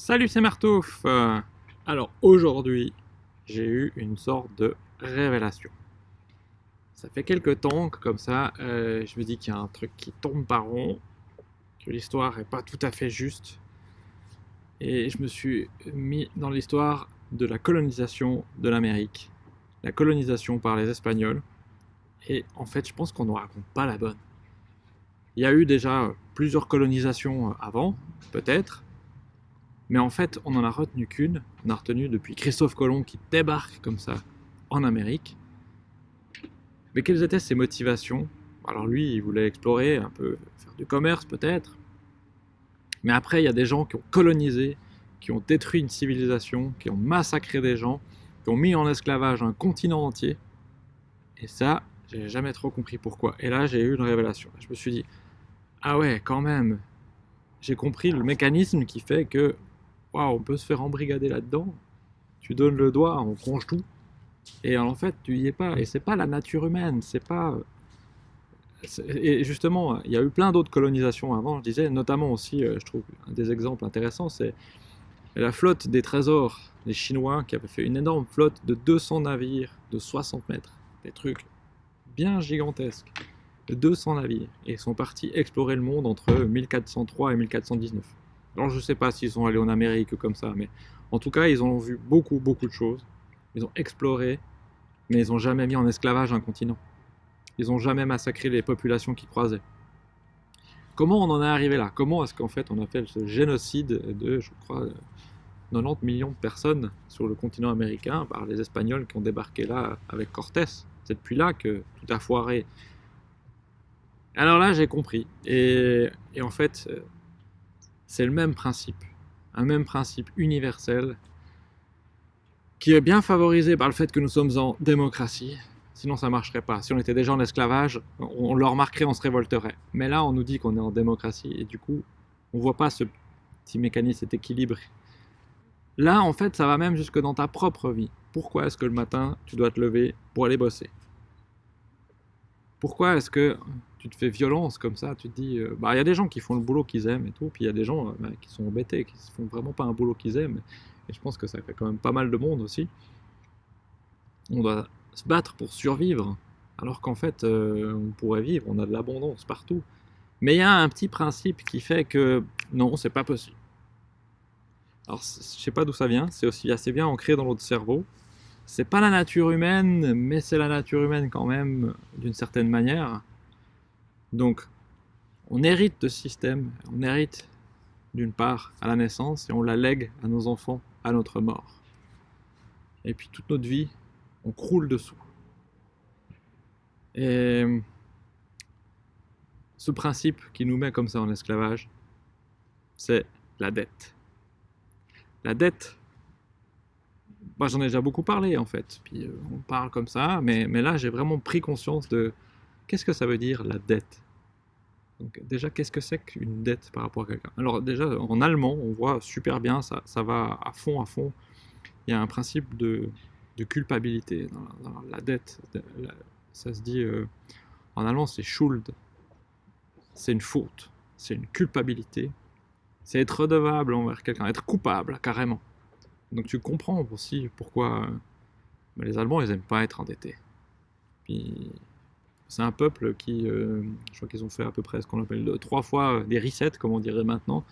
Salut, c'est Martouf Euh, Alors aujourd'hui, j'ai eu une sorte de révélation. Ça fait quelques temps que comme ça, euh, je me dis qu'il y a un truc qui tourne pas rond, que l'histoire est pas tout à fait juste. Et je me suis mis dans l'histoire de la colonisation de l'Amérique, la colonisation par les Espagnols. Et en fait, je pense qu'on ne raconte pas la bonne. Il y a eu déjà plusieurs colonisations avant, peut-être, mais en fait, on n'en a retenu qu'une. On a retenu depuis Christophe Colomb qui débarque comme ça en Amérique. Mais quelles étaient ses motivations? Alors lui, il voulait explorer, un peu faire du commerce peut-être. Mais après, il y a des gens qui ont colonisé, qui ont détruit une civilisation, qui ont massacré des gens, qui ont mis en esclavage un continent entier. Et ça, j'ai jamais trop compris pourquoi. Et là, j'ai eu une révélation. Je me suis dit, ah ouais, quand même, j'ai compris le mécanisme qui fait que on peut se faire embrigader là-dedans. Tu donnes le doigt, on ronge tout. Et en fait, tu y es pas. Et c'est pas la nature humaine. C'est pas. Et justement, il y a eu plein d'autres colonisations avant, je disais, notamment aussi, euh, je trouve, un des exemples intéressants, c'est la flotte des trésors des Chinois qui avait fait une énorme flotte de 200 navires de 60 mètres. Des trucs bien gigantesques. De 200 navires. Et sont partis explorer le monde entre 1403 et 1419. Alors je sais pas s'ils sont allés en Amérique comme ça, mais en tout cas ils ont vu beaucoup beaucoup de choses. Ils ont exploré, mais ils ont jamais mis en esclavage un continent. Ils ont jamais massacré les populations qui croisaient. Comment on en est arrivé là? Comment est-ce qu'en fait on a fait ce génocide de, je crois, euh, 90 millions de personnes sur le continent américain par les Espagnols qui ont débarqué là avec Cortés? C'est depuis là que tout a foiré. Alors là j'ai compris. Et, et en fait, euh, c'est le même principe, un même principe universel qui est bien favorisé par le fait que nous sommes en démocratie. Sinon, ça marcherait pas. Si on était déjà en esclavage, on, le remarquerait, on se révolterait. Mais là, on nous dit qu'on est en démocratie et du coup, on voit pas ce petit mécanisme, cet équilibre. Là, en fait, ça va même jusque dans ta propre vie. Pourquoi est-ce que le matin, tu dois te lever pour aller bosser? Pourquoi est-ce que tu te fais violence comme ça, tu te dis, euh, bah il y a des gens qui font le boulot qu'ils aiment et tout, puis il y a des gens euh, bah, qui sont embêtés, qui font vraiment pas un boulot qu'ils aiment, et je pense que ça fait quand même pas mal de monde aussi. On doit se battre pour survivre, alors qu'en fait euh, on pourrait vivre, on a de l'abondance partout. Mais il y a un petit principe qui fait que non, c'est pas possible. Alors je sais pas d'où ça vient, c'est aussi assez bien ancré dans notre cerveau. C'est pas la nature humaine, mais c'est la nature humaine quand même, d'une certaine manière. Donc, on hérite de ce système, on hérite d'une part à la naissance et on la lègue à nos enfants à notre mort. Et puis toute notre vie, on croule dessous. Et ce principe qui nous met comme ça en esclavage, c'est la dette. La dette, moi j'en ai déjà beaucoup parlé en fait, puis euh, on parle comme ça, mais, là j'ai vraiment pris conscience de Qu'est-ce que ça veut dire la dette Donc déjà, qu'est-ce que c'est qu'une dette par rapport à quelqu'un? Alors déjà, en allemand, on voit super bien, ça, va à fond, à fond. Il y a un principe de, culpabilité dans, la dette. Ça se dit, euh, en allemand, c'est Schuld. C'est une faute, c'est une culpabilité. C'est être redevable envers quelqu'un, être coupable, carrément. Donc tu comprends aussi pourquoi euh, les Allemands, ils aiment pas être endettés. Puis c'est un peuple qui, euh, je crois qu'ils ont fait à peu près ce qu'on appelle euh, trois fois des resets, comme on dirait maintenant,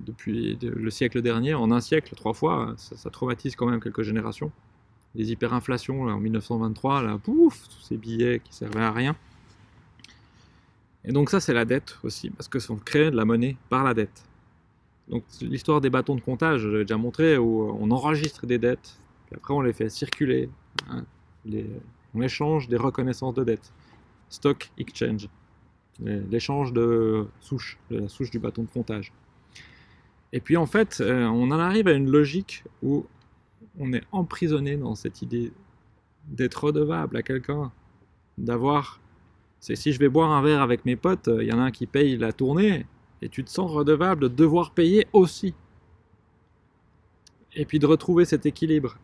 depuis de- le siècle dernier. En un siècle, trois fois, ça, traumatise quand même quelques générations. Les hyperinflations en 1923, là, pouf, tous ces billets qui servaient à rien. Et donc ça, c'est la dette aussi, parce que on crée de la monnaie par la dette. Donc l'histoire des bâtons de comptage, je l'ai déjà montré, où on enregistre des dettes, puis après on les fait circuler. hein, on échange des reconnaissances de dettes stock exchange, l'é- l'échange de souches, de la souche du bâton de comptage. Et puis en fait, euh, on en arrive à une logique où on est emprisonné dans cette idée d'être redevable à quelqu'un, d'avoir... C'est si je vais boire un verre avec mes potes, il y en a un qui paye la tournée, et tu te sens redevable de devoir payer aussi. Et puis de retrouver cet équilibre.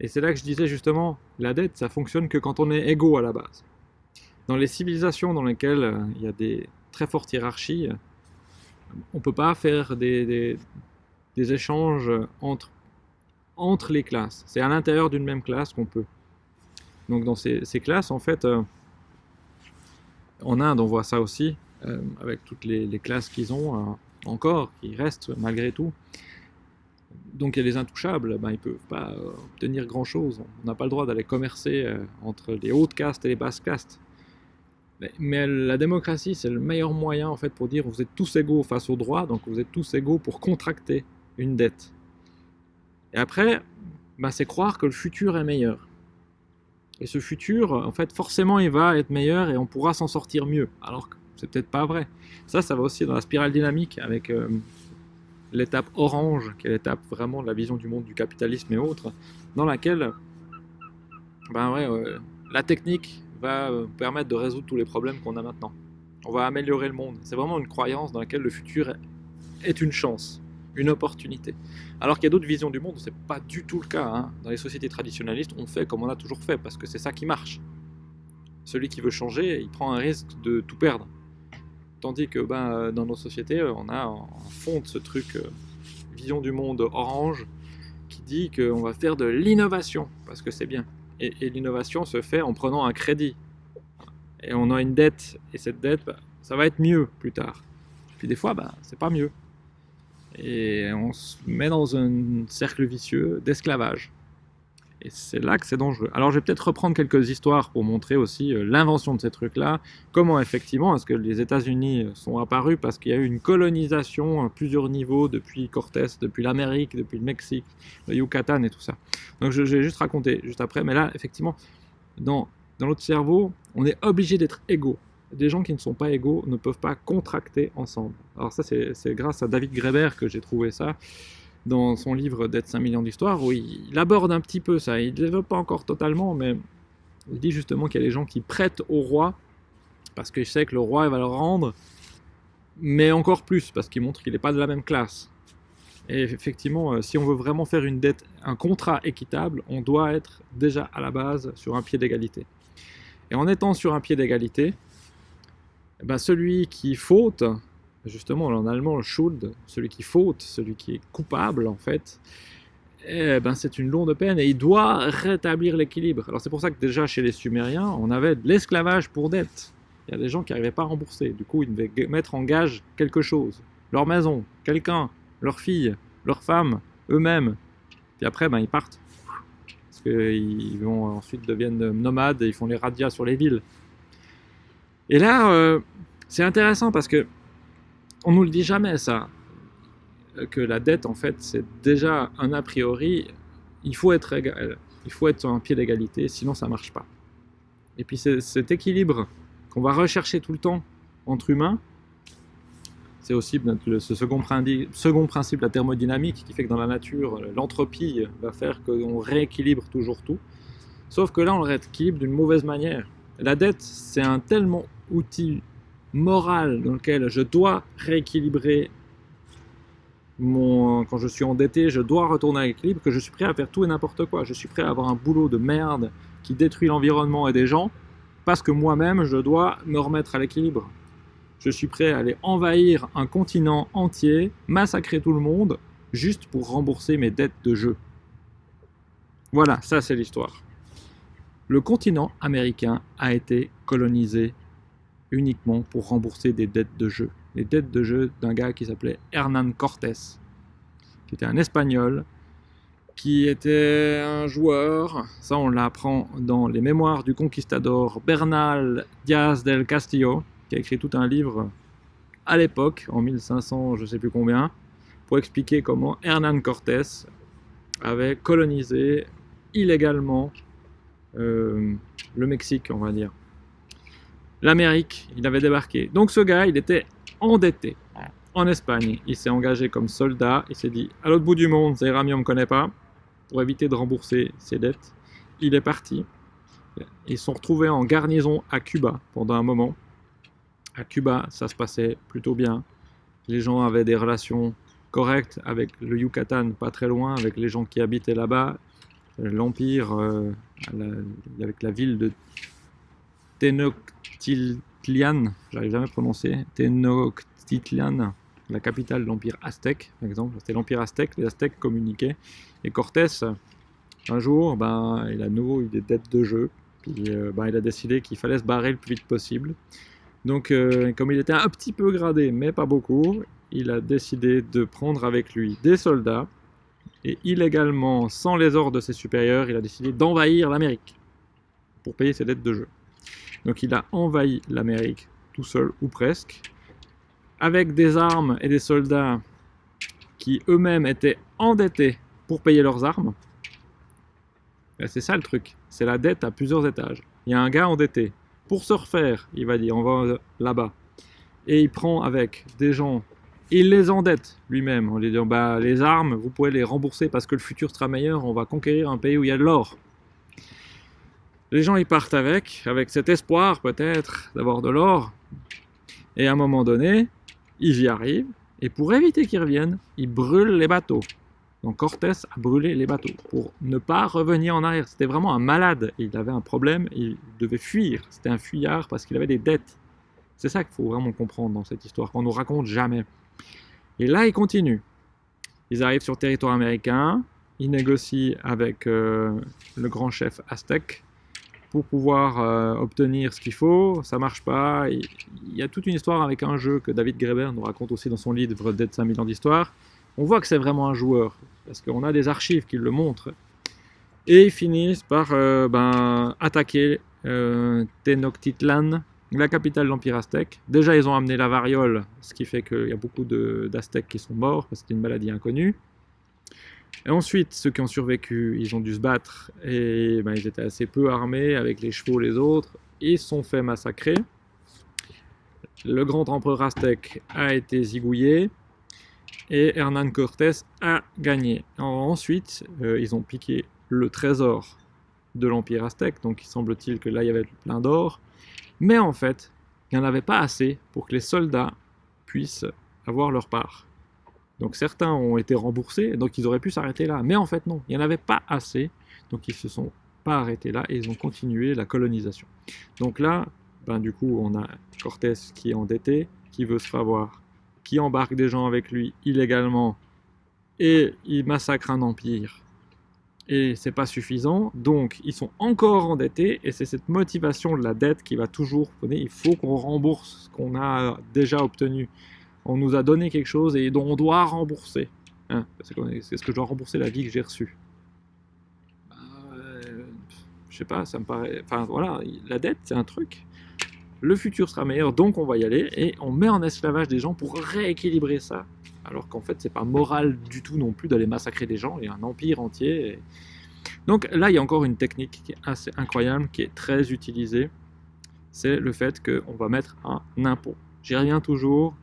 Et c'est là que je disais justement, la dette, ça fonctionne que quand on est égaux à la base dans les civilisations dans lesquelles euh, il y a des très fortes hiérarchies, on peut pas faire des, des- des échanges entre, entre les classes. C'est à l'intérieur d'une même classe qu'on peut. Donc dans ces, classes, en fait, euh, en Inde, on voit ça aussi, euh, avec toutes les, classes qu'ils ont euh, encore, qui restent malgré tout. Donc il y a les intouchables, ben, ils ne peuvent pas obtenir grand-chose. On n'a pas le droit d'aller commercer entre les hautes castes et les basses castes. Mais, la démocratie, c'est le meilleur moyen en fait pour dire vous êtes tous égaux face au droit, donc vous êtes tous égaux pour contracter une dette. Et après, bah, c'est croire que le futur est meilleur. Et ce futur, en fait, forcément, il va être meilleur et on pourra s'en sortir mieux. Alors que c'est peut-être pas vrai. Ça, ça va aussi dans la spirale dynamique avec euh, l'étape orange, qui est l'étape vraiment de la vision du monde du capitalisme et autres, dans laquelle ben ouais, euh, la technique va euh, permettre de résoudre tous les problèmes qu'on a maintenant. On va améliorer le monde. C'est vraiment une croyance dans laquelle le futur est une chance une opportunité. Alors qu'il y a d'autres visions du monde c'est pas du tout le cas. Hein. Dans les sociétés traditionnalistes, on fait comme on a toujours fait, parce que c'est ça qui marche. Celui qui veut changer, il prend un risque de tout perdre. Tandis que ben, dans nos sociétés, on a en fond ce truc, euh, vision du monde orange, qui dit qu'on va faire de l'innovation, parce que c'est bien. Et, l'innovation se fait en prenant un crédit. Et on a une dette, et cette dette, ben, ça va être mieux plus tard. Puis des fois, ben, c'est pas mieux et on se met dans un cercle vicieux d'esclavage. Et c'est là que c'est dangereux. Alors je vais peut-être reprendre quelques histoires pour montrer aussi euh, l'invention de ces trucs-là, comment effectivement est-ce que les États-Unis sont apparus? Parce qu'il y a eu une colonisation à plusieurs niveaux depuis Cortés, depuis l'Amérique, depuis le Mexique, le Yucatan et tout ça. Donc je, vais juste raconter juste après, mais là effectivement, dans, dans notre cerveau, on est obligé d'être égaux des gens qui ne sont pas égaux ne peuvent pas contracter ensemble. Alors ça, c'est grâce à David Greber que j'ai trouvé ça dans son livre D'être 5 millions d'histoires, où il, aborde un petit peu ça. Il ne développe pas encore totalement, mais il dit justement qu'il y a des gens qui prêtent au roi, parce qu'il sait que le roi va leur rendre, mais encore plus, parce qu'il montre qu'il n'est pas de la même classe. Et effectivement, euh, si on veut vraiment faire une dette, un contrat équitable, on doit être déjà à la base sur un pied d'égalité. Et en étant sur un pied d'égalité, eh ben, celui qui faute, justement en allemand, Schuld, celui qui faute, celui qui est coupable en fait, eh ben, c'est une longue peine et il doit rétablir l'équilibre. Alors c'est pour ça que déjà chez les Sumériens, on avait de l'esclavage pour dette. Il y a des gens qui n'arrivaient pas à rembourser, du coup ils devaient mettre en gage quelque chose. Leur maison, quelqu'un, leur fille, leur femme, eux-mêmes. Puis après, ben, ils partent. Parce qu'ils vont ensuite deviennent nomades et ils font les radias sur les villes. Et là, euh, c'est intéressant parce que on nous le dit jamais ça, que la dette en fait c'est déjà un a priori, il faut être égal, il faut être sur un pied d'égalité, sinon ça marche pas. Et puis cet équilibre qu'on va rechercher tout le temps entre humains, c'est aussi ce second, second principe, la thermodynamique, qui fait que dans la nature, l'entropie va faire qu'on rééquilibre toujours tout. Sauf que là, on le rééquilibre d'une mauvaise manière. La dette, c'est un tellement outil moral dans lequel je dois rééquilibrer mon, quand je suis endetté, je dois retourner à l'équilibre, que je suis prêt à faire tout et n'importe quoi. Je suis prêt à avoir un boulot de merde qui détruit l'environnement et des gens, parce que moi-même, je dois me remettre à l'équilibre. Je suis prêt à aller envahir un continent entier, massacrer tout le monde, juste pour rembourser mes dettes de jeu. Voilà, ça c'est l'histoire. Le continent américain a été colonisé uniquement pour rembourser des dettes de jeu. Les dettes de jeu d'un gars qui s'appelait Hernán Cortés, qui était un Espagnol, qui était un joueur, ça on l'apprend dans les mémoires du conquistador Bernal Díaz del Castillo, qui a écrit tout un livre à l'époque, en 1500 je sais plus combien, pour expliquer comment Hernán Cortés avait colonisé illégalement euh, le Mexique, on va dire l'Amérique, il avait débarqué. Donc ce gars, il était endetté en Espagne. Il s'est engagé comme soldat, il s'est dit à l'autre bout du monde, Zairami on ne me connaît pas, pour éviter de rembourser ses dettes. Il est parti. Ils sont retrouvés en garnison à Cuba pendant un moment. À Cuba, ça se passait plutôt bien. Les gens avaient des relations correctes avec le Yucatan, pas très loin, avec les gens qui habitaient là-bas. L'Empire, euh, avec la ville de Tenochtitlan, j'arrive jamais à prononcer, Tenochtitlan, la capitale de l'Empire aztèque, par exemple. C'était l'Empire aztèque, les Aztèques communiquaient. Et Cortés, un jour, ben, il a nouveau eu des dettes de jeu. Puis euh, ben, il a décidé qu'il fallait se barrer le plus vite possible. Donc, euh, comme il était un petit peu gradé, mais pas beaucoup, il a décidé de prendre avec lui des soldats. Et illégalement, sans les ordres de ses supérieurs, il a décidé d'envahir l'Amérique pour payer ses dettes de jeu. Donc il a envahi l'Amérique tout seul ou presque, avec des armes et des soldats qui eux-mêmes étaient endettés pour payer leurs armes. C'est ça le truc, c'est la dette à plusieurs étages. Il y a un gars endetté. Pour se refaire, il va dire, on va là-bas. Et il prend avec des gens, il les endette lui-même en lui disant, bah, les armes, vous pouvez les rembourser parce que le futur sera meilleur, on va conquérir un pays où il y a de l'or. Les gens y partent avec, avec cet espoir peut-être d'avoir de l'or. Et à un moment donné, ils y arrivent. Et pour éviter qu'ils reviennent, ils brûlent les bateaux. Donc Cortés a brûlé les bateaux pour ne pas revenir en arrière. C'était vraiment un malade. Il avait un problème, il devait fuir. C'était un fuyard parce qu'il avait des dettes. C'est ça qu'il faut vraiment comprendre dans cette histoire, qu'on ne nous raconte jamais. Et là, ils continuent. Ils arrivent sur le territoire américain, ils négocient avec euh, le grand chef aztèque, pour pouvoir euh, obtenir ce qu'il faut, ça marche pas. Il y a toute une histoire avec un jeu que David Graeber nous raconte aussi dans son livre Dead 5000 ans d'histoire. On voit que c'est vraiment un joueur, parce qu'on a des archives qui le montrent. Et ils finissent par euh, ben, attaquer euh, Tenochtitlan, la capitale de l'Empire aztèque. Déjà, ils ont amené la variole, ce qui fait qu'il y a beaucoup d'Aztèques qui sont morts, parce que c'était une maladie inconnue. Ensuite, ceux qui ont survécu, ils ont dû se battre et ben, ils étaient assez peu armés avec les chevaux les autres. Ils sont fait massacrer. Le grand empereur aztèque a été zigouillé et Hernán Cortés a gagné. ensuite, euh, ils ont piqué le trésor de l'Empire aztèque, donc il semble-t-il que là il y avait plein d'or. Mais en fait, il n'y en avait pas assez pour que les soldats puissent avoir leur part. Donc certains ont été remboursés, donc ils auraient pu s'arrêter là. Mais en fait non, il n'y en avait pas assez, donc ils se sont pas arrêtés là et ils ont continué la colonisation. Donc là, ben, du coup, on a Cortés qui est endetté, qui veut se faire voir, qui embarque des gens avec lui illégalement et il massacre un empire. Et c'est pas suffisant, donc ils sont encore endettés et c'est cette motivation de la dette qui va toujours, il faut qu'on rembourse ce qu'on a déjà obtenu on nous a donné quelque chose et dont on doit rembourser. Hein, c'est ce que je dois rembourser la vie que j'ai reçue. Euh, je sais pas, ça me paraît... Enfin voilà, la dette c'est un truc. Le futur sera meilleur, donc on va y aller. Et on met en esclavage des gens pour rééquilibrer ça. Alors qu'en fait c'est pas moral du tout non plus d'aller massacrer des gens. Il y a un empire entier. Donc là il y a encore une technique qui est assez incroyable, qui est très utilisée. C'est le fait qu'on va mettre un impôt. J'y reviens toujours,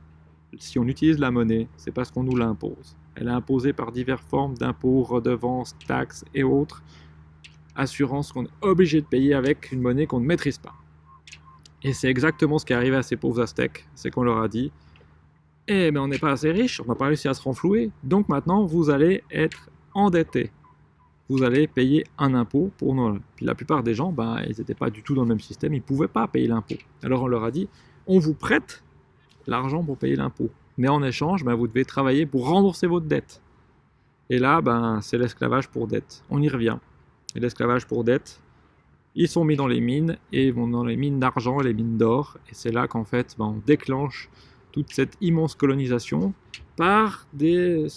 si on utilise la monnaie, c'est parce qu'on nous l'impose. Elle est imposée par diverses formes d'impôts, redevances, taxes et autres assurances qu'on est obligé de payer avec une monnaie qu'on ne maîtrise pas. Et c'est exactement ce qui est arrivé à ces pauvres Aztèques, c'est qu'on leur a dit « Eh ben on n'est pas assez riche, on n'a pas réussi à se renflouer, donc maintenant vous allez être endettés. Vous allez payer un impôt pour nous. » Puis la plupart des gens, ben, ils n'étaient pas du tout dans le même système, ils ne pouvaient pas payer l'impôt. Alors on leur a dit « On vous prête l'argent pour payer l'impôt. Mais en échange, ben, vous devez travailler pour rembourser votre dette. Et là, ben, c'est l'esclavage pour dette. On y revient. Et l'esclavage pour dette, ils sont mis dans les mines, et vont dans les mines d'argent et les mines d'or. Et c'est là qu'en fait, ben, on déclenche toute cette immense colonisation par des,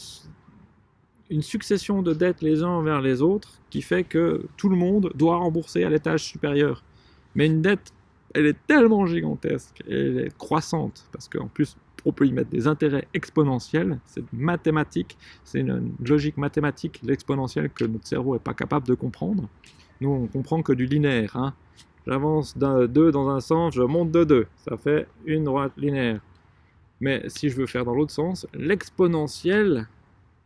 une succession de dettes les uns envers les autres qui fait que tout le monde doit rembourser à l'étage supérieur. Mais une dette elle est tellement gigantesque, elle est croissante, parce qu'en plus, on peut y mettre des intérêts exponentiels, c'est mathématique, c'est une logique mathématique, l'exponentielle, que notre cerveau n'est pas capable de comprendre. Nous, on comprend que du linéaire. Hein. J'avance de 2 dans un sens, je monte de 2, ça fait une droite linéaire. Mais si je veux faire dans l'autre sens, l'exponentiel,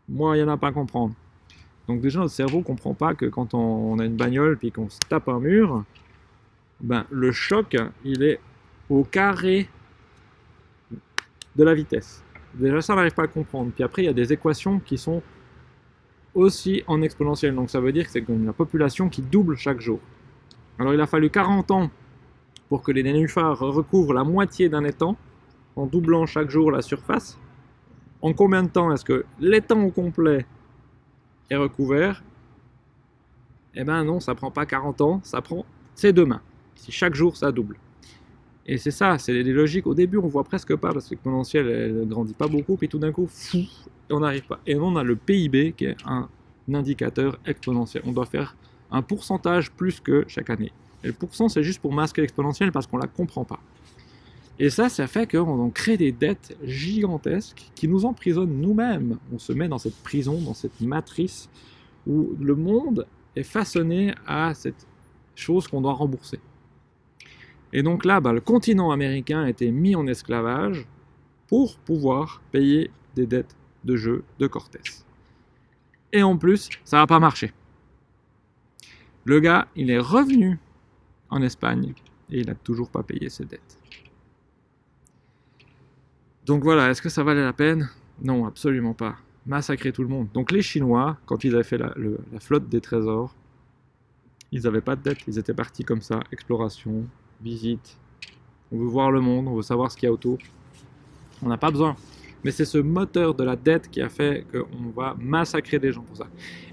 moi, il n'y en a pas à comprendre. Donc déjà, notre cerveau ne comprend pas que quand on a une bagnole puis qu'on se tape un mur, ben, le choc, il est au carré de la vitesse. Déjà, ça, on n'arrive pas à comprendre. Puis après, il y a des équations qui sont aussi en exponentielle. Donc ça veut dire que c'est la population qui double chaque jour. Alors il a fallu 40 ans pour que les nénuphars recouvrent la moitié d'un étang, en doublant chaque jour la surface. En combien de temps est-ce que l'étang au complet est recouvert? Eh ben non, ça prend pas 40 ans, ça prend c'est demain. Si chaque jour ça double. Et c'est ça, c'est les logiques. Au début, on voit presque pas parce que l'exponentielle elle grandit pas beaucoup, puis tout d'un coup, fou, on n'arrive pas. Et on a le PIB qui est un indicateur exponentiel. On doit faire un pourcentage plus que chaque année. Et le pourcent, c'est juste pour masquer l'exponentielle parce qu'on la comprend pas. Et ça, ça fait qu'on crée des dettes gigantesques qui nous emprisonnent nous-mêmes. On se met dans cette prison, dans cette matrice où le monde est façonné à cette chose qu'on doit rembourser. Et donc là, bah, le continent américain a été mis en esclavage pour pouvoir payer des dettes de jeu de Cortés. Et en plus, ça n'a pas marché. Le gars, il est revenu en Espagne et il n'a toujours pas payé ses dettes. Donc voilà, est-ce que ça valait la peine? Non, absolument pas. Massacrer tout le monde. Donc les Chinois, quand ils avaient fait la, la flotte des trésors, ils n'avaient pas de dettes, ils étaient partis comme ça, exploration, visite. On veut voir le monde, on veut savoir ce qu'il y a autour. On n'a pas besoin. Mais c'est ce moteur de la dette qui a fait qu'on va massacrer des gens pour ça.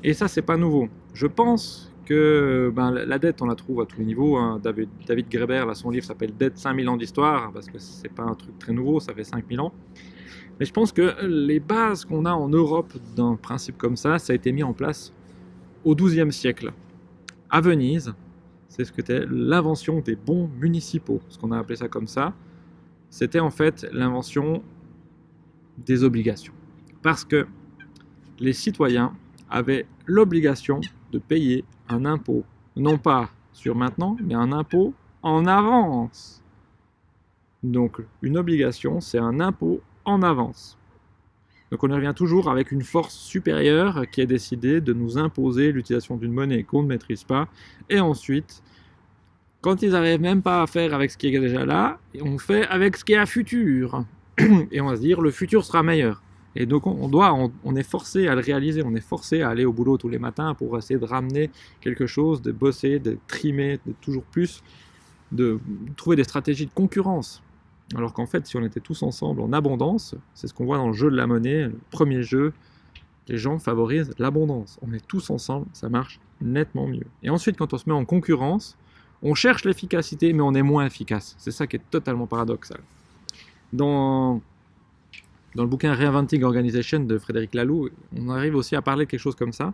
Et ça, c'est pas nouveau. Je pense que ben, la dette, on la trouve à tous les niveaux. Hein. David, David Greber, là, son livre s'appelle Dette 5000 ans d'histoire, parce que c'est pas un truc très nouveau, ça fait 5000 ans. Mais je pense que les bases qu'on a en Europe d'un principe comme ça, ça a été mis en place au XIIe siècle. À Venise, c'est ce que c'était l'invention des bons municipaux, ce qu'on a appelé ça comme ça. C'était en fait l'invention des obligations. Parce que les citoyens avaient l'obligation de payer un impôt, non pas sur maintenant, mais un impôt en avance. Donc une obligation, c'est un impôt en avance. Donc on revient toujours avec une force supérieure qui a décidé de nous imposer l'utilisation d'une monnaie qu'on ne maîtrise pas. Et ensuite, quand ils n'arrivent même pas à faire avec ce qui est déjà là, on fait avec ce qui est à futur. Et on va se dire, le futur sera meilleur. Et donc on, doit, on, est forcé à le réaliser, on est forcé à aller au boulot tous les matins pour essayer de ramener quelque chose, de bosser, de trimer, de toujours plus, de trouver des stratégies de concurrence. Alors qu'en fait, si on était tous ensemble en abondance, c'est ce qu'on voit dans le jeu de la monnaie, le premier jeu, les gens favorisent l'abondance. On est tous ensemble, ça marche nettement mieux. Et ensuite, quand on se met en concurrence, on cherche l'efficacité, mais on est moins efficace. C'est ça qui est totalement paradoxal. Dans, le bouquin Reinventing Organization de Frédéric Laloux, on arrive aussi à parler de quelque chose comme ça.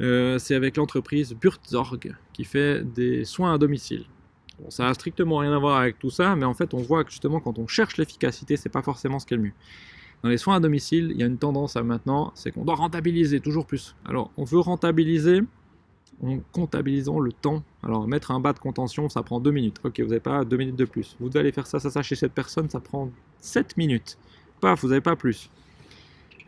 Euh, c'est avec l'entreprise Burzorg qui fait des soins à domicile ça n'a strictement rien à voir avec tout ça, mais en fait, on voit que justement, quand on cherche l'efficacité, c'est pas forcément ce qui est le mieux. Dans les soins à domicile, il y a une tendance à maintenant, c'est qu'on doit rentabiliser toujours plus. Alors, on veut rentabiliser en comptabilisant le temps. Alors, mettre un bas de contention, ça prend 2 minutes. Ok, vous n'avez pas 2 minutes de plus. Vous devez aller faire ça, ça, ça chez cette personne, ça prend 7 minutes. Paf, vous n'avez pas plus.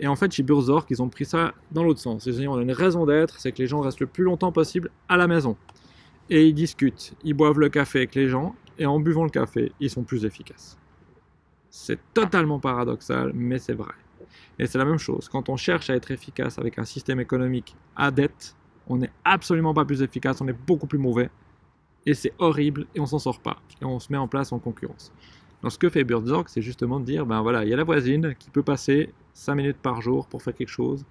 Et en fait, chez Burzorg, ils ont pris ça dans l'autre sens. Ils ont une raison d'être, c'est que les gens restent le plus longtemps possible à la maison et ils discutent, ils boivent le café avec les gens, et en buvant le café, ils sont plus efficaces. C'est totalement paradoxal, mais c'est vrai. Et c'est la même chose, quand on cherche à être efficace avec un système économique à dette, on n'est absolument pas plus efficace, on est beaucoup plus mauvais, et c'est horrible, et on s'en sort pas, et on se met en place en concurrence. Donc ce que fait Birdzorg, c'est justement de dire, ben voilà, il y a la voisine qui peut passer 5 minutes par jour pour faire quelque chose,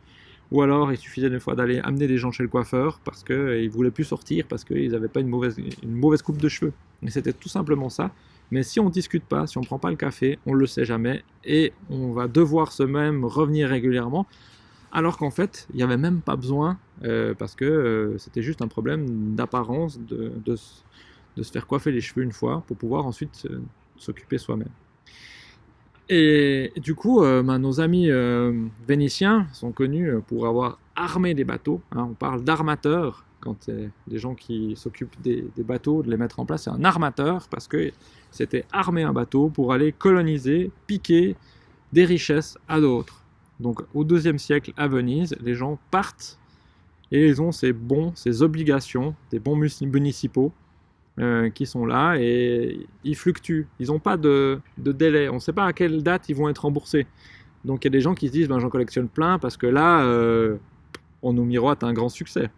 ou alors, il suffisait une fois d'aller amener des gens chez le coiffeur parce qu'ils euh, ne voulaient plus sortir, parce qu'ils n'avaient pas une mauvaise, une mauvaise coupe de cheveux. Et c'était tout simplement ça. Mais si on ne discute pas, si on ne prend pas le café, on ne le sait jamais. Et on va devoir se même revenir régulièrement. Alors qu'en fait, il n'y avait même pas besoin, euh, parce que euh, c'était juste un problème d'apparence, de, se faire coiffer les cheveux une fois, pour pouvoir ensuite s'occuper soi-même. Et du coup, euh, ben, nos amis euh, vénitiens sont connus euh, pour avoir armé des bateaux. Hein. on parle d'armateurs quand c'est des gens qui s'occupent des, bateaux, de les mettre en place. C'est un armateur parce que c'était armer un bateau pour aller coloniser, piquer des richesses à d'autres. Donc au deuxième siècle à Venise, les gens partent et ils ont ces bons, ces obligations, des bons municipaux euh, qui sont là et ils fluctuent. Ils n'ont pas de, délai. On ne sait pas à quelle date ils vont être remboursés. Donc il y a des gens qui se disent ben, j'en collectionne plein parce que là, euh, on nous miroite un grand succès.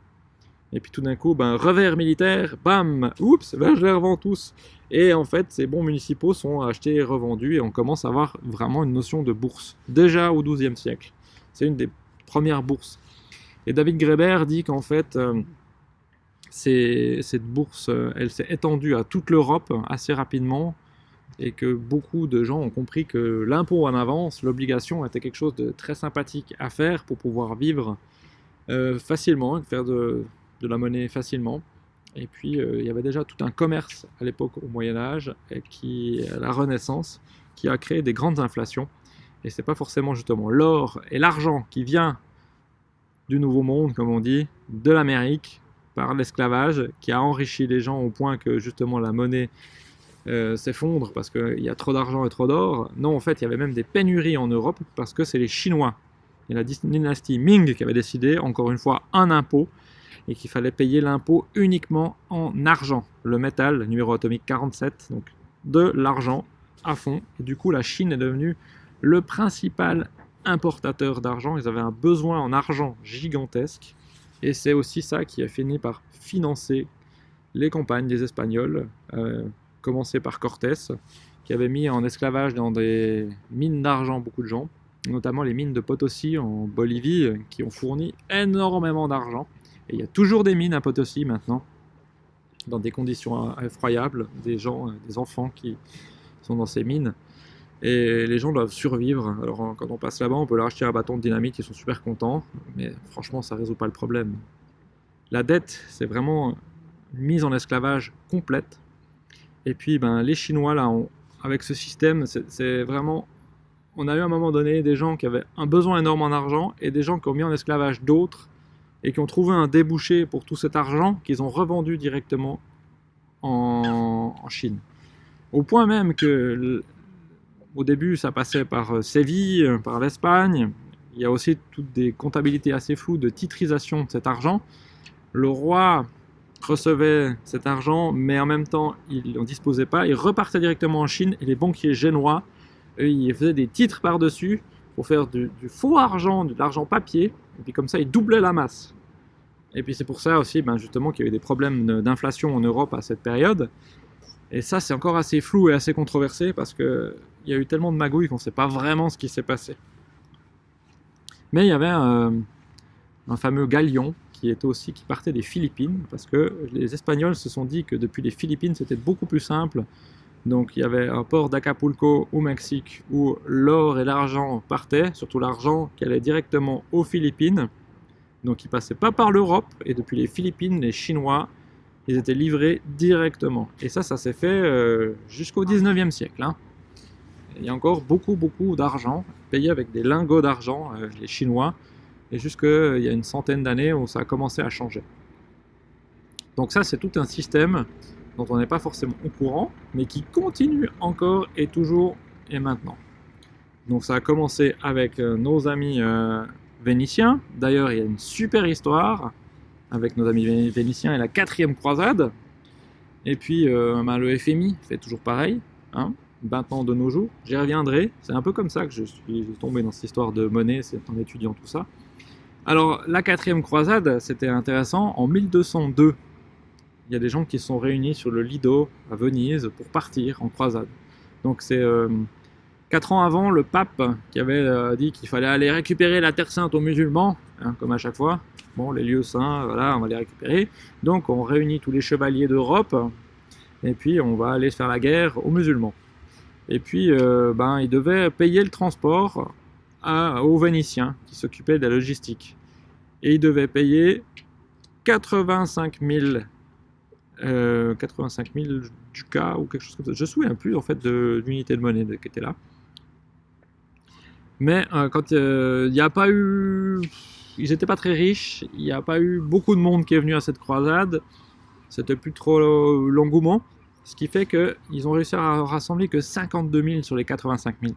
Et puis tout d'un coup, ben, revers militaire, bam, oups, ben, je les revends tous. Et en fait, ces bons municipaux sont achetés et revendus et on commence à avoir vraiment une notion de bourse, déjà au XIIe siècle. C'est une des premières bourses. Et David Greber dit qu'en fait, euh, cette bourse, euh, elle s'est étendue à toute l'Europe assez rapidement et que beaucoup de gens ont compris que l'impôt en avance, l'obligation était quelque chose de très sympathique à faire pour pouvoir vivre euh, facilement, faire de, la monnaie facilement. Et puis euh, il y avait déjà tout un commerce à l'époque au Moyen Âge, et qui, à la Renaissance, qui a créé des grandes inflations. Et c'est pas forcément justement l'or et l'argent qui vient du Nouveau Monde, comme on dit, de l'Amérique, par l'esclavage, qui a enrichi les gens au point que justement la monnaie euh, s'effondre parce qu'il y a trop d'argent et trop d'or. Non, en fait, il y avait même des pénuries en Europe parce que c'est les Chinois et la dynastie Ming qui avait décidé, encore une fois, un impôt et qu'il fallait payer l'impôt uniquement en argent, le métal, numéro atomique 47, donc de l'argent à fond. Et du coup, la Chine est devenue le principal importateur d'argent. Ils avaient un besoin en argent gigantesque. Et c'est aussi ça qui a fini par financer les campagnes des Espagnols, euh, commencé par Cortés, qui avait mis en esclavage dans des mines d'argent beaucoup de gens, notamment les mines de Potosi en Bolivie, qui ont fourni énormément d'argent. Il y a toujours des mines à Potosi maintenant, dans des conditions effroyables, des gens, des enfants qui sont dans ces mines. Et les gens doivent survivre. Alors quand on passe là-bas, on peut leur acheter un bâton de dynamite, ils sont super contents, mais franchement, ça ne résout pas le problème. La dette, c'est vraiment une mise en esclavage complète. Et puis ben, les Chinois, là, avec ce système, c'est vraiment... On a eu à un moment donné des gens qui avaient un besoin énorme en argent et des gens qui ont mis en esclavage d'autres et qui ont trouvé un débouché pour tout cet argent qu'ils ont revendu directement en, Chine. Au point même que au début ça passait par euh, Séville, par l'Espagne, il y a aussi toutes des comptabilités assez floues de titrisation de cet argent. Le roi recevait cet argent, mais en même temps, il n'en disposait pas. Il repartait directement en Chine et les banquiers génois, ils faisaient des titres par-dessus pour faire du, faux argent, de l'argent papier, et puis comme ça, ils doublaient la masse. Et puis c'est pour ça aussi, ben, justement, qu'il y a eu des problèmes d'inflation en Europe à cette période. Et ça, c'est encore assez flou et assez controversé parce qu'il y a eu tellement de magouilles qu'on ne sait pas vraiment ce qui s'est passé. Mais il y avait un, un fameux galion qui était aussi qui partait des Philippines parce que les Espagnols se sont dit que depuis les Philippines c'était beaucoup plus simple. Donc il y avait un port d'Acapulco au Mexique où l'or et l'argent partaient, surtout l'argent qui allait directement aux Philippines. Donc il passait pas par l'Europe et depuis les Philippines, les Chinois, ils étaient livrés directement. Et ça, ça s'est fait euh, jusqu'au 19e siècle. Hein. Il y a encore beaucoup, beaucoup d'argent payé avec des lingots d'argent, euh, les Chinois, et jusqu'il y a une centaine d'années où ça a commencé à changer. Donc ça, c'est tout un système dont on n'est pas forcément au courant, mais qui continue encore et toujours et maintenant. Donc ça a commencé avec euh, nos amis euh, vénitiens. D'ailleurs, il y a une super histoire avec nos amis vénitiens et la quatrième croisade. Et puis euh, ben, le FMI fait toujours pareil, hein, maintenant de nos jours. J'y reviendrai, c'est un peu comme ça que je suis tombé dans cette histoire de monnaie, c'est en étudiant tout ça. Alors, la quatrième croisade, c'était intéressant. En 1202, il y a des gens qui sont réunis sur le Lido à Venise pour partir en croisade. Donc, c'est euh, quatre ans avant le pape qui avait euh, dit qu'il fallait aller récupérer la Terre Sainte aux musulmans, hein, comme à chaque fois. Bon, les lieux saints, voilà, on va les récupérer. Donc, on réunit tous les chevaliers d'Europe et puis on va aller faire la guerre aux musulmans. Et puis, euh, ben, ils devaient payer le transport aux Vénitiens qui s'occupaient de la logistique. Et ils devaient payer 85 000, euh, 85 000 ducats ou quelque chose comme ça. Je ne me souviens plus en fait de l'unité de monnaie qui était là. Mais euh, quand euh, il n'y a pas eu... Ils n'étaient pas très riches, il n'y a pas eu beaucoup de monde qui est venu à cette croisade. C'était plus trop l'engouement. Ce qui fait qu'ils ont réussi à rassembler que 52 000 sur les 85 000.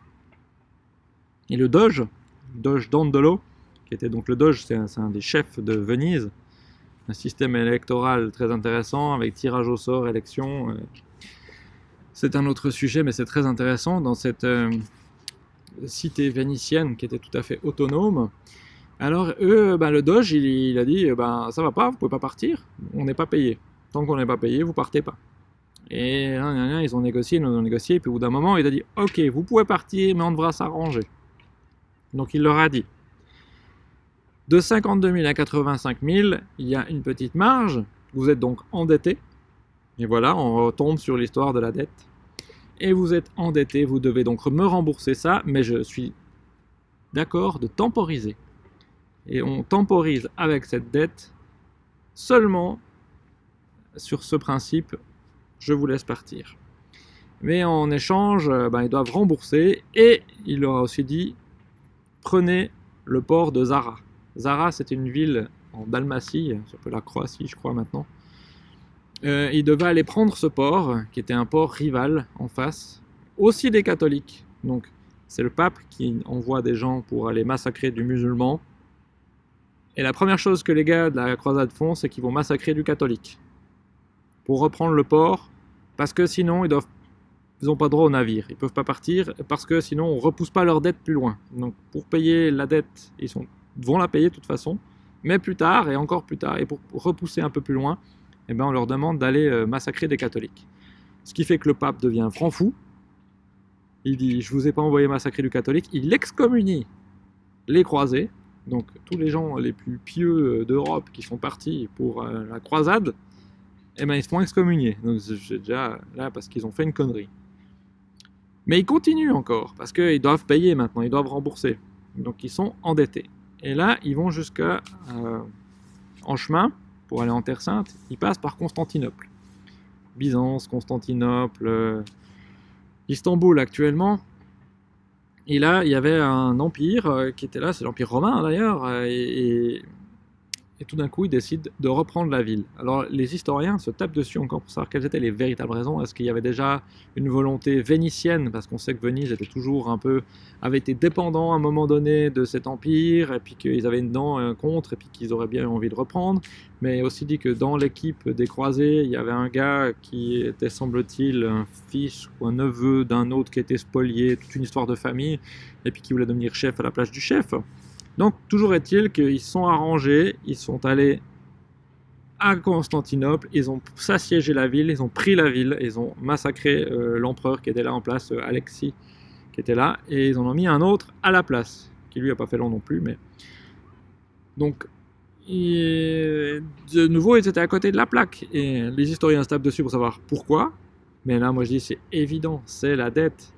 Et le Doge, Doge Dandolo, qui était donc le Doge, c'est un, des chefs de Venise, un système électoral très intéressant avec tirage au sort, élection. Euh. C'est un autre sujet, mais c'est très intéressant. Dans cette euh, cité vénitienne qui était tout à fait autonome, Alors eux, ben, le Doge, il, a dit, ben ça va pas, vous pouvez pas partir, on n'est pas payé. Tant qu'on n'est pas payé, vous partez pas. Et ils ont négocié, ils ont négocié, et puis au bout d'un moment, il a dit Ok, vous pouvez partir, mais on devra s'arranger. Donc il leur a dit De 52 000 à 85 000, il y a une petite marge, vous êtes donc endetté. Et voilà, on retombe sur l'histoire de la dette. Et vous êtes endetté, vous devez donc me rembourser ça, mais je suis d'accord de temporiser. Et on temporise avec cette dette seulement sur ce principe je vous laisse partir. Mais en échange, euh, ben, ils doivent rembourser et il leur a aussi dit prenez le port de Zara. Zara, c'était une ville en Dalmatie, ça peut la Croatie, je crois maintenant. Euh, ils devaient aller prendre ce port, qui était un port rival en face, aussi des catholiques. Donc, c'est le pape qui envoie des gens pour aller massacrer du musulman. Et la première chose que les gars de la croisade font, c'est qu'ils vont massacrer du catholique. Pour reprendre le port, parce que sinon, ils n'ont pas droit au navire. Ils peuvent pas partir parce que sinon, on repousse pas leur dette plus loin. Donc, pour payer la dette, ils sont, vont la payer de toute façon, mais plus tard et encore plus tard. Et pour repousser un peu plus loin, eh ben, on leur demande d'aller euh, massacrer des catholiques. Ce qui fait que le pape devient franc fou. Il dit Je vous ai pas envoyé massacrer du catholique. Il excommunie les croisés, donc tous les gens les plus pieux euh, d'Europe qui sont partis pour euh, la croisade eh ben, ils se font excommunier. Donc j'ai déjà là parce qu'ils ont fait une connerie. Mais ils continuent encore, parce qu'ils doivent payer maintenant, ils doivent rembourser. Donc ils sont endettés. Et là, ils vont jusqu'à euh, en chemin pour aller en Terre Sainte, ils passent par Constantinople. Byzance, Constantinople, euh, Istanbul actuellement. Et là, il y avait un empire euh, qui était là, c'est l'empire romain d'ailleurs, et tout d'un coup, ils décident de reprendre la ville. Alors, les historiens se tapent dessus encore pour savoir quelles étaient les véritables raisons. Est-ce qu'il y avait déjà une volonté vénitienne, parce qu'on sait que Venise était toujours un peu, avait été dépendant à un moment donné de cet empire, et puis qu'ils avaient une dent un contre, et puis qu'ils auraient bien envie de reprendre. Mais aussi dit que dans l'équipe des croisés, il y avait un gars qui était, semble-t-il, un fils ou un neveu d'un autre qui était spolié, toute une histoire de famille, et puis qui voulait devenir chef à la place du chef. Donc, toujours est-il qu'ils sont arrangés, ils sont allés à Constantinople, ils ont s'assiégé la ville, ils ont pris la ville, ils ont massacré euh, l'empereur qui était là en place, euh, Alexis, qui était là, et ils en ont mis un autre à la place, qui lui a pas fait long non plus, mais... Donc, de nouveau, ils étaient à côté de la plaque, et les historiens se tapent dessus pour savoir pourquoi, mais là, moi je dis, c'est évident, c'est la dette.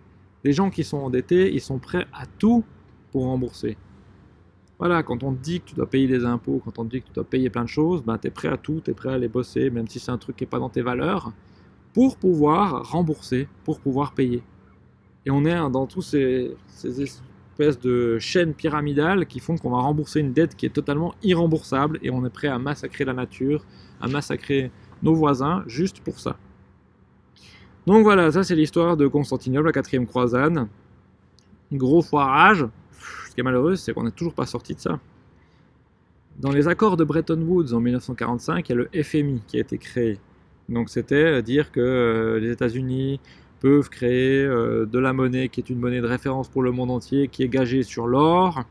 Les gens qui sont endettés, ils sont prêts à tout pour rembourser. Voilà, quand on te dit que tu dois payer des impôts, quand on te dit que tu dois payer plein de choses, ben, tu es prêt à tout, tu es prêt à aller bosser, même si c'est un truc qui n'est pas dans tes valeurs, pour pouvoir rembourser, pour pouvoir payer. Et on est dans tous ces, espèces de chaînes pyramidales qui font qu'on va rembourser une dette qui est totalement irremboursable et on est prêt à massacrer la nature, à massacrer nos voisins juste pour ça. Donc voilà, ça c'est l'histoire de Constantinople, la quatrième croisade. Gros foirage, qui est malheureux, c'est qu'on n'est toujours pas sorti de ça. Dans les accords de Bretton Woods en 1945, il y a le FMI qui a été créé. Donc c'était dire que euh, les États-Unis peuvent créer euh, de la monnaie qui est une monnaie de référence pour le monde entier, qui est gagée sur l'or.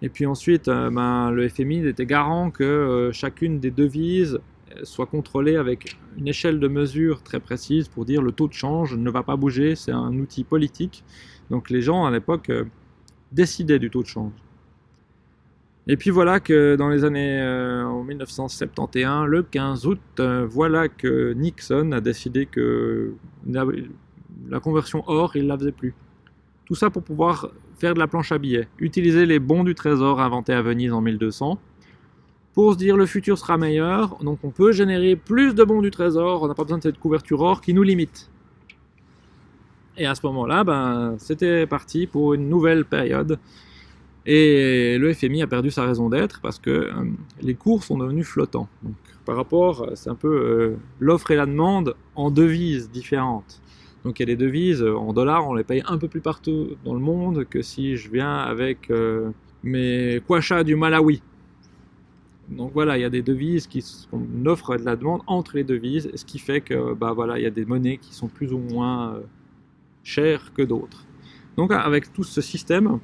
Et puis ensuite, euh, ben, le FMI était garant que chacune des devises soit contrôlée avec une échelle de mesure très précise pour dire le taux de change ne va pas bouger, c'est un outil politique. Donc les gens à l'époque décider du taux de change. Et puis voilà que dans les années euh, en 1971, le 15 août, euh, voilà que Nixon a décidé que la, conversion or, il ne la faisait plus. Tout ça pour pouvoir faire de la planche à billets, utiliser les bons du trésor inventés à Venise en 1200, pour se dire le futur sera meilleur, donc on peut générer plus de bons du trésor, on n'a pas besoin de cette couverture or qui nous limite. Et à ce moment-là, ben, c'était parti pour une nouvelle période. Et le FMI a perdu sa raison d'être parce que euh, les cours sont devenus flottants. Par rapport, c'est un peu euh, l'offre et la demande en devises différentes. Donc il y a des devises euh, en dollars, on les paye un peu plus partout dans le monde que si je viens avec mes kwachas du Malawi. Donc voilà, il y a des devises qui sont offre et de la demande entre les devises, ce qui fait que bah voilà, il y a des monnaies qui sont plus ou moins cher que d'autres. Donc avec tout ce système,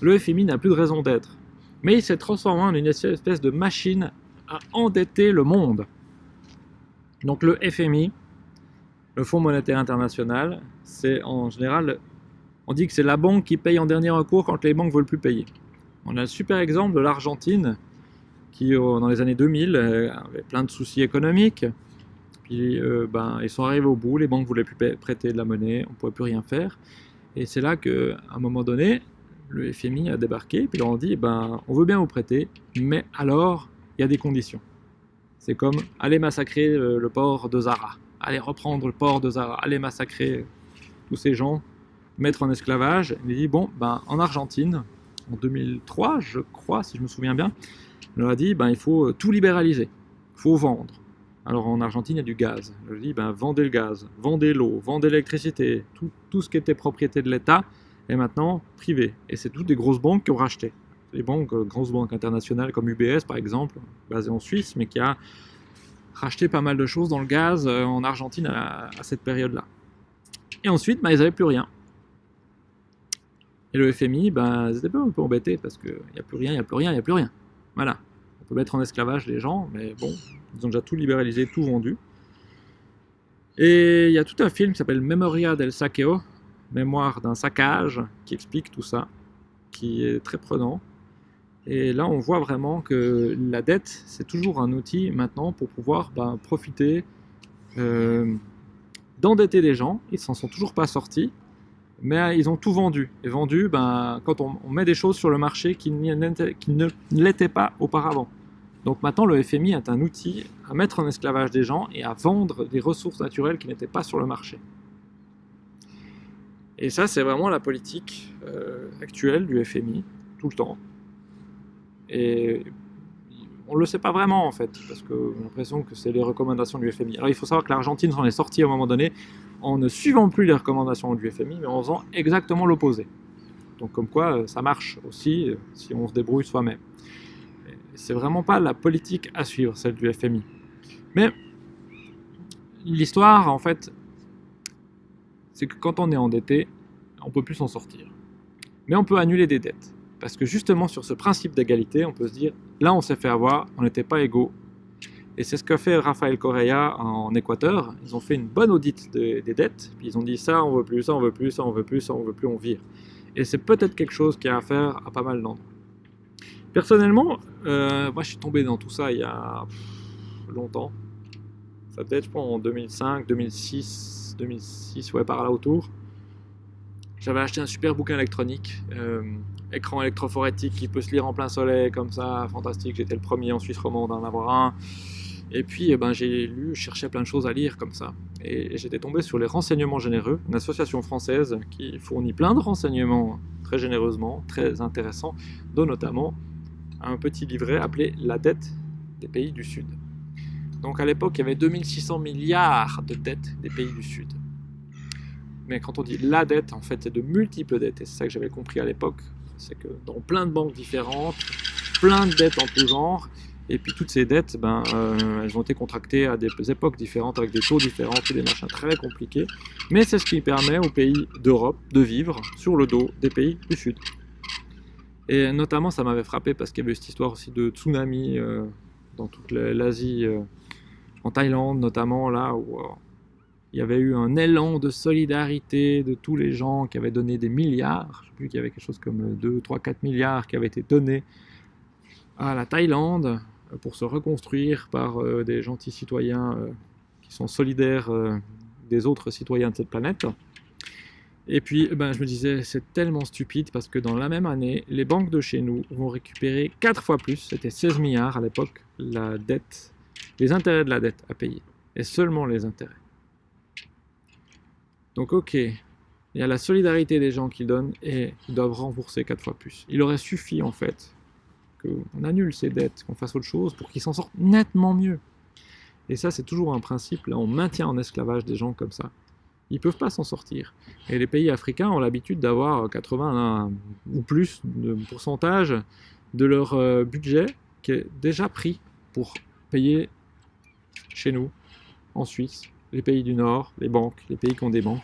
le FMI n'a plus de raison d'être. mais il s'est transformé en une espèce de machine à endetter le monde. Donc le FMI, le Fonds monétaire international, c'est en général, on dit que c'est la banque qui paye en dernier recours quand les banques veulent plus payer. On a le super exemple de l'Argentine, qui dans les années 2000 euh, avait plein de soucis économiques. Puis euh, ben, ils sont arrivés au bout, les banques ne voulaient plus prêter de la monnaie, on ne pouvait plus rien faire. Et c'est là qu'à un moment donné, le FMI a débarqué, puis ils leur ont dit, ben, on veut bien vous prêter, mais alors, il y a des conditions. C'est comme, allez massacrer le, port de Zara, allez reprendre le port de Zara, allez massacrer tous ces gens, mettre en esclavage. Il dit, bon, ben, en Argentine, en 2003, je crois, si je me souviens bien, il leur a dit, ben, il faut tout libéraliser, il faut vendre. Alors en Argentine, il y a du gaz. Je dis, ben, vendez le gaz, vendez l'eau, vendez l'électricité, tout, ce qui était propriété de l'État est maintenant privé. Et c'est toutes des grosses banques qui ont racheté. Les banques, euh, grosses banques internationales comme UBS par exemple, basée en Suisse, mais qui a racheté pas mal de choses dans le gaz euh, en Argentine à, cette période-là. Et ensuite, ben, ils n'avaient plus rien. Et le FMI, ben, ils étaient un peu embêtés parce qu'il n'y a plus rien, il n'y a plus rien, il n'y a plus rien. Voilà. On peut mettre en esclavage les gens, mais bon, ils ont déjà tout libéralisé, tout vendu. Et il y a tout un film qui s'appelle Memoria del Saqueo, Mémoire d'un saccage, qui explique tout ça, qui est très prenant. Et là, on voit vraiment que la dette, c'est toujours un outil maintenant pour pouvoir ben, profiter euh, d'endetter des gens. Ils s'en sont toujours pas sortis, mais ils ont tout vendu. Et vendu, ben, quand on, met des choses sur le marché qui ne l'étaient pas auparavant. Donc maintenant, le FMI est un outil à mettre en esclavage des gens et à vendre des ressources naturelles qui n'étaient pas sur le marché. Et ça, c'est vraiment la politique euh, actuelle du FMI, tout le temps. Et on ne le sait pas vraiment, en fait, parce que j'ai l'impression que c'est les recommandations du FMI. Alors il faut savoir que l'Argentine s'en est sortie à un moment donné en ne suivant plus les recommandations du FMI, mais en faisant exactement l'opposé. Donc comme quoi, euh, ça marche aussi euh, si on se débrouille soi-même c'est vraiment pas la politique à suivre, celle du FMI. Mais l'histoire, en fait, c'est que quand on est endetté, on peut plus s'en sortir. Mais on peut annuler des dettes. Parce que justement, sur ce principe d'égalité, on peut se dire, là, on s'est fait avoir, on n'était pas égaux. Et c'est ce qu'a fait Rafael Correa en Équateur. Ils ont fait une bonne audite des dettes, puis ils ont dit ça, on veut plus, ça, on veut plus, ça, on veut plus, ça, on veut plus, on vire. Et c'est peut-être quelque chose qui a à faire à pas mal d'endroits. Personnellement, euh, moi je suis tombé dans tout ça il y a longtemps. Ça peut être, en 2005, 2006, 2006, ouais, par là autour. J'avais acheté un super bouquin électronique, euh, écran électrophorétique qui peut se lire en plein soleil, comme ça, fantastique. J'étais le premier en Suisse romande d'en avoir un. Et puis, eh ben, j'ai lu, cherchais plein de choses à lire comme ça. Et j'étais tombé sur les Renseignements Généreux, une association française qui fournit plein de renseignements très généreusement, très intéressants, dont notamment un petit livret appelé La dette des pays du Sud. Donc à l'époque, il y avait 2600 milliards de dettes des pays du Sud. Mais quand on dit la dette, en fait, c'est de multiples dettes. Et c'est ça que j'avais compris à l'époque. C'est que dans plein de banques différentes, plein de dettes en tout genre, et puis toutes ces dettes, ben, euh, elles ont été contractées à des époques différentes, avec des taux différents, et des machins très compliqués. Mais c'est ce qui permet aux pays d'Europe de vivre sur le dos des pays du Sud. Et notamment, ça m'avait frappé parce qu'il y avait cette histoire aussi de tsunami euh, dans toute l'Asie, euh, en Thaïlande notamment, là où euh, il y avait eu un élan de solidarité de tous les gens qui avaient donné des milliards. Je sais plus qu'il y avait quelque chose comme 2, 3, 4 milliards qui avaient été donnés à la Thaïlande pour se reconstruire par des gentils citoyens qui sont solidaires des autres citoyens de cette planète. Et puis, eh ben, je me disais, c'est tellement stupide parce que dans la même année, les banques de chez nous vont récupérer 4 fois plus, c'était 16 milliards à l'époque, la dette, les intérêts de la dette à payer. Et seulement les intérêts. Donc, ok, il y a la solidarité des gens qui donnent et doivent rembourser 4 fois plus. Il aurait suffi, en fait, qu'on annule ces dettes, qu'on fasse autre chose pour qu'ils s'en sortent nettement mieux. Et ça, c'est toujours un principe. Là, on maintient en esclavage des gens comme ça ils ne peuvent pas s'en sortir. Et les pays africains ont l'habitude d'avoir 80 ou plus de pourcentage de leur euh, budget qui est déjà pris pour payer chez nous, en Suisse, les pays du Nord, les banques, les pays qui ont des banques.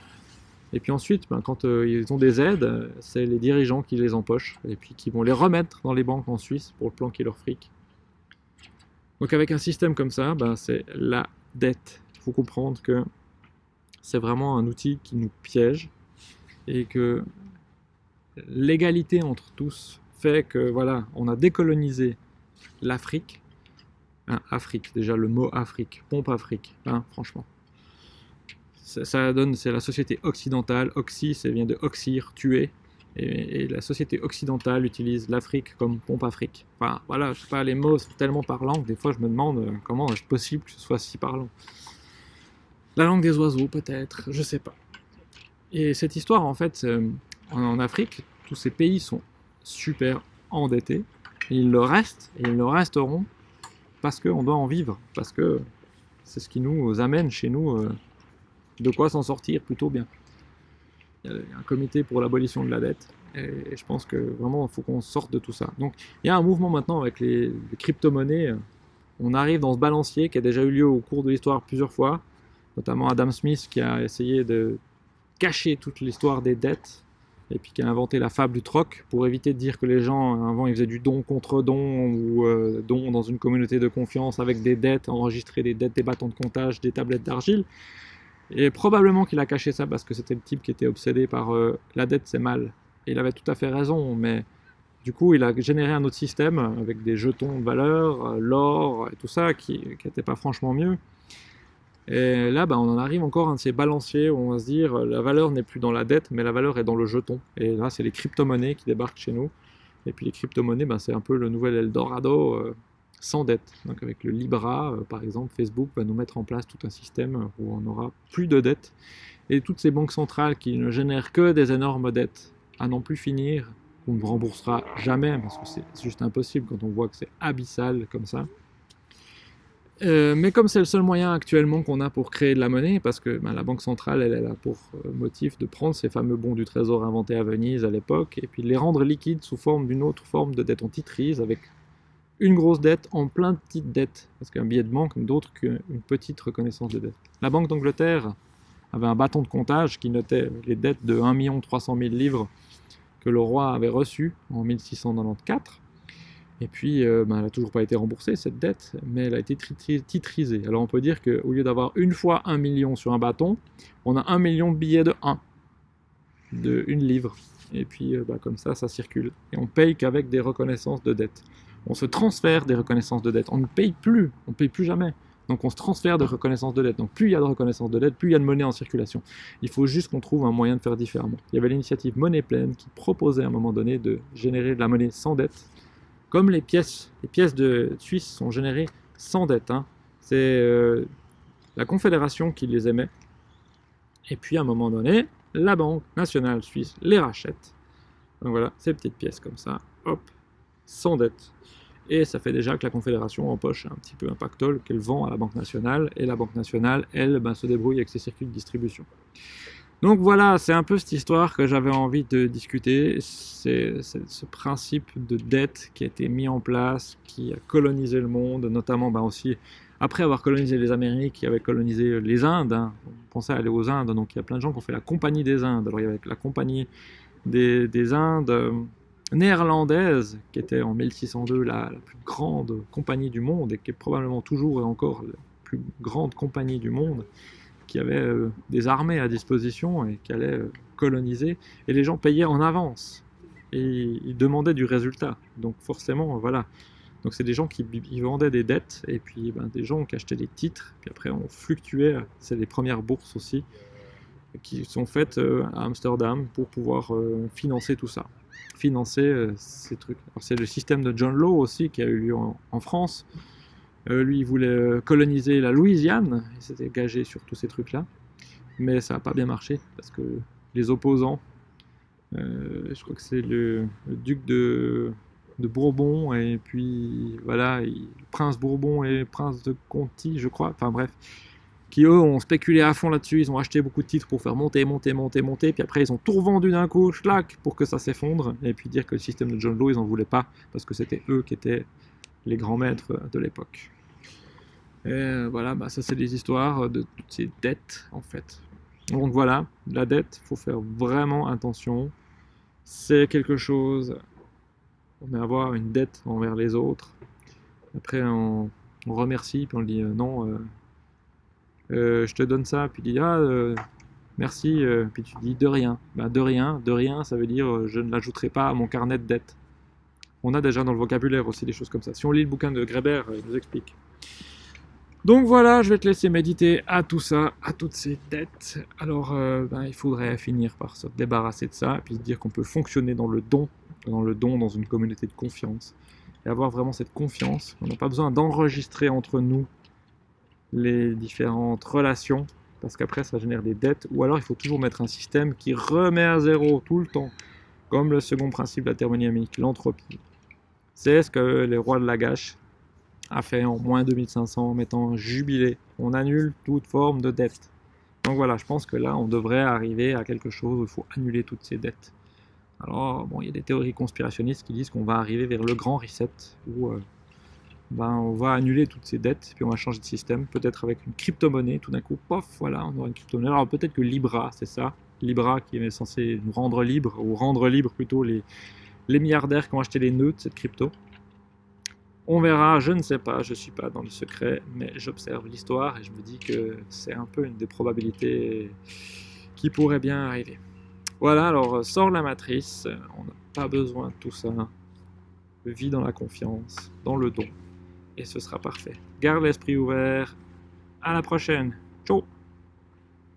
Et puis ensuite, ben, quand euh, ils ont des aides, c'est les dirigeants qui les empochent et puis qui vont les remettre dans les banques en Suisse pour planquer leur fric. Donc avec un système comme ça, ben, c'est la dette. Il faut comprendre que c'est vraiment un outil qui nous piège et que l'égalité entre tous fait que voilà, on a décolonisé l'Afrique. Hein, Afrique, déjà le mot Afrique, pompe Afrique, hein, franchement. Ça, donne, c'est la société occidentale. Oxy, ça vient de oxyre, tuer. Et, la société occidentale utilise l'Afrique comme pompe Afrique. Enfin, voilà, je sais pas, les mots sont tellement parlants que des fois je me demande euh, comment est-ce possible que ce soit si parlant. La langue des oiseaux, peut-être, je sais pas. Et cette histoire, en fait, euh, en Afrique, tous ces pays sont super endettés. ils le restent, et ils le resteront, parce qu'on doit en vivre, parce que c'est ce qui nous amène chez nous euh, de quoi s'en sortir plutôt bien. Il y a un comité pour l'abolition de la dette, et je pense que vraiment il faut qu'on sorte de tout ça. Donc il y a un mouvement maintenant avec les, les crypto-monnaies, on arrive dans ce balancier qui a déjà eu lieu au cours de l'histoire plusieurs fois, notamment Adam Smith qui a essayé de cacher toute l'histoire des dettes et puis qui a inventé la fable du troc pour éviter de dire que les gens, avant, ils faisaient du don contre don ou euh, don dans une communauté de confiance avec des dettes, enregistrer des dettes, des bâtons de comptage, des tablettes d'argile. Et probablement qu'il a caché ça parce que c'était le type qui était obsédé par euh, la dette, c'est mal. Et il avait tout à fait raison, mais du coup, il a généré un autre système avec des jetons de valeur, euh, l'or et tout ça, qui n'était pas franchement mieux. Et là, bah, on en arrive encore à un de ces balanciers où on va se dire euh, la valeur n'est plus dans la dette, mais la valeur est dans le jeton. Et là, c'est les crypto-monnaies qui débarquent chez nous. Et puis les crypto-monnaies, bah, c'est un peu le nouvel Eldorado euh, sans dette. Donc avec le Libra, euh, par exemple, Facebook va nous mettre en place tout un système où on n'aura plus de dettes. Et toutes ces banques centrales qui ne génèrent que des énormes dettes à n'en plus finir, on ne remboursera jamais parce que c'est juste impossible quand on voit que c'est abyssal comme ça. Euh, mais comme c'est le seul moyen actuellement qu'on a pour créer de la monnaie, parce que ben, la Banque centrale, elle, a pour euh, motif de prendre ces fameux bons du trésor inventés à Venise à l'époque, et puis de les rendre liquides sous forme d'une autre forme de dette en titrise, avec une grosse dette en plein de petites dettes, parce qu'un billet de banque n'est d'autre qu'une petite reconnaissance de dette. La Banque d'Angleterre avait un bâton de comptage qui notait les dettes de 1 300 000 livres que le roi avait reçues en 1694, et puis, euh, ben, elle n'a toujours pas été remboursée, cette dette, mais elle a été titrisée. Alors on peut dire qu'au lieu d'avoir une fois un million sur un bâton, on a un million de billets de 1, de une livre. Et puis, euh, ben, comme ça, ça circule. Et on paye qu'avec des reconnaissances de dette. On se transfère des reconnaissances de dette. On ne paye plus, on ne paye plus jamais. Donc on se transfère de reconnaissance de dette. Donc plus il y a de reconnaissance de dette, plus il y a de monnaie en circulation. Il faut juste qu'on trouve un moyen de faire différemment. Il y avait l'initiative Monnaie Pleine qui proposait à un moment donné de générer de la monnaie sans dette comme les pièces, de Suisse sont générées sans dette, hein. c'est euh, la Confédération qui les émet. Et puis à un moment donné, la Banque nationale suisse les rachète. Donc voilà, ces petites pièces comme ça, hop, sans dette. Et ça fait déjà que la Confédération empoche un petit peu un pactole qu'elle vend à la Banque nationale, et la Banque nationale, elle, ben, se débrouille avec ses circuits de distribution. Donc voilà, c'est un peu cette histoire que j'avais envie de discuter. C'est ce principe de dette qui a été mis en place, qui a colonisé le monde, notamment ben aussi après avoir colonisé les Amériques, qui avaient colonisé les Indes. Hein. On pensait aller aux Indes, donc il y a plein de gens qui ont fait la Compagnie des Indes. Alors il y avait la Compagnie des, Indes euh, néerlandaise, qui était en 1602 la, la, plus grande compagnie du monde, et qui est probablement toujours et encore la plus grande compagnie du monde qui avait euh, des armées à disposition et qui allait euh, coloniser, et les gens payaient en avance, et ils demandaient du résultat. Donc forcément, voilà. Donc c'est des gens qui vendaient des dettes, et puis ben, des gens qui achetaient des titres, puis après on fluctuait, c'est les premières bourses aussi, qui sont faites euh, à Amsterdam pour pouvoir financer tout ça, financer ces trucs. C'est le système de John Law aussi qui a eu lieu en France, euh, lui, il voulait euh, coloniser la Louisiane, il s'était engagé sur tous ces trucs-là, mais ça n'a pas bien marché, parce que les opposants, euh, je crois que c'est le, duc de, Bourbon, et puis voilà, le prince Bourbon et le prince de Conti, je crois, enfin bref, qui eux ont spéculé à fond là-dessus, ils ont acheté beaucoup de titres pour faire monter, monter, monter, monter, puis après ils ont tout revendu d'un coup, schlac, pour que ça s'effondre, et puis dire que le système de John Law, ils n'en voulaient pas, parce que c'était eux qui étaient les grands maîtres de l'époque. Et voilà, bah ça c'est des histoires de toutes ces dettes en fait. Donc voilà, la dette, il faut faire vraiment attention. C'est quelque chose, on va avoir une dette envers les autres. Après, on, remercie, puis on dit euh, non, euh, euh, je te donne ça, puis il dit ah, merci, puis tu dis de rien. Bah, de rien, de rien, ça veut dire je ne l'ajouterai pas à mon carnet de dettes. On a déjà dans le vocabulaire aussi des choses comme ça. Si on lit le bouquin de Greber, il nous explique. Donc voilà, je vais te laisser méditer à tout ça, à toutes ces dettes. Alors, euh, ben, il faudrait finir par se débarrasser de ça, et puis se dire qu'on peut fonctionner dans le don, dans le don, dans une communauté de confiance, et avoir vraiment cette confiance. On n'a pas besoin d'enregistrer entre nous les différentes relations, parce qu'après ça génère des dettes, ou alors il faut toujours mettre un système qui remet à zéro tout le temps, comme le second principe de la thermodynamique, l'entropie. C'est ce que les rois de la gâche a fait en moins 2500 en mettant jubilé. On annule toute forme de dette. Donc voilà, je pense que là, on devrait arriver à quelque chose où il faut annuler toutes ces dettes. Alors, bon, il y a des théories conspirationnistes qui disent qu'on va arriver vers le grand reset, où euh, ben, on va annuler toutes ces dettes, puis on va changer de système, peut-être avec une crypto-monnaie, tout d'un coup, pof, voilà, on aura une crypto-monnaie. Alors peut-être que Libra, c'est ça, Libra qui est censé nous rendre libre, ou rendre libre plutôt les, les milliardaires qui ont acheté les nœuds de cette crypto. On verra, je ne sais pas, je ne suis pas dans le secret, mais j'observe l'histoire et je me dis que c'est un peu une des probabilités qui pourrait bien arriver. Voilà, alors sors la matrice, on n'a pas besoin de tout ça. Vis dans la confiance, dans le don, et ce sera parfait. Garde l'esprit ouvert. À la prochaine. Ciao